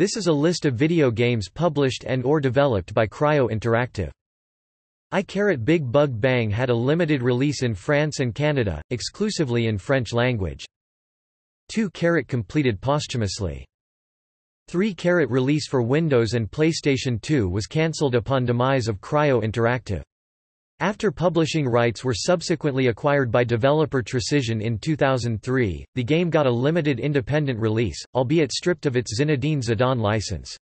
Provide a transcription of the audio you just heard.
This is a list of video games published and or developed by Cryo Interactive. I Big Bug Bang had a limited release in France and Canada, exclusively in French language. 2 completed posthumously. 3 release for Windows and PlayStation 2 was cancelled upon demise of Cryo Interactive. After publishing rights were subsequently acquired by developer Trecision in 2003, the game got a limited independent release, albeit stripped of its Zinedine Zidane license.